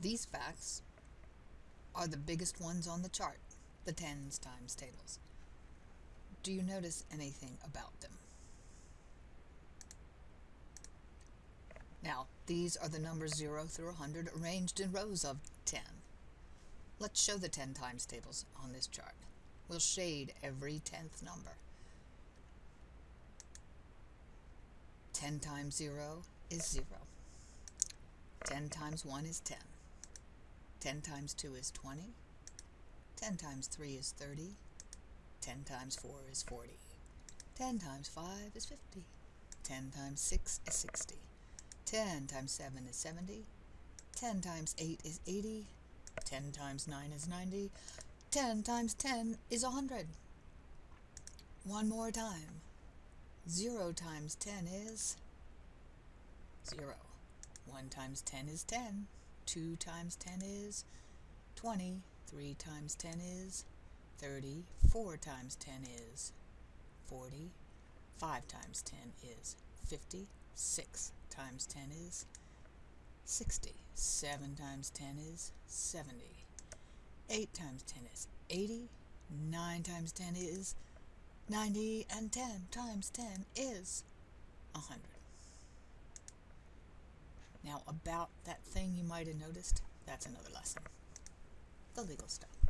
These facts are the biggest ones on the chart, the tens times tables. Do you notice anything about them? Now, these are the numbers 0 through 100 arranged in rows of 10. Let's show the 10 times tables on this chart. We'll shade every tenth number. 10 times 0 is 0. 10 times 1 is 10. 10 times 2 is 20. 10 times 3 is 30. 10 times 4 is 40. 10 times 5 is 50. 10 times 6 is 60. 10 times 7 is 70. 10 times 8 is 80. 10 times 9 is 90. 10 times 10 is 100. One more time. 0 times 10 is 0. 1 times 10 is 10. 2 times 10 is 20. 3 times 10 is 30. 4 times 10 is 40. 5 times 10 is 50. 6 times 10 is 60. 7 times 10 is 70. 8 times 10 is 80. 9 times 10 is 90. And 10 times 10 is 100. Now about that thing you might have noticed, that's another lesson. The legal stuff.